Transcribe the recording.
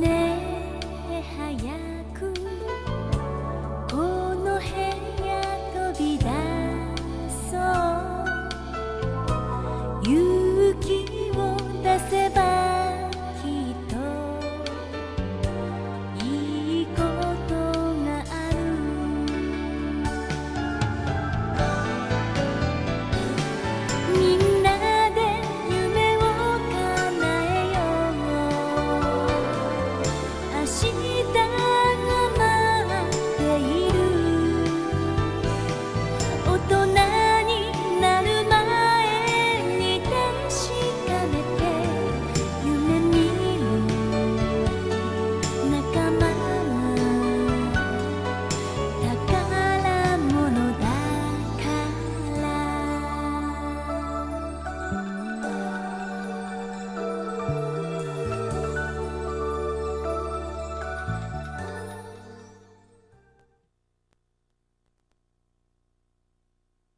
ねえ早く心。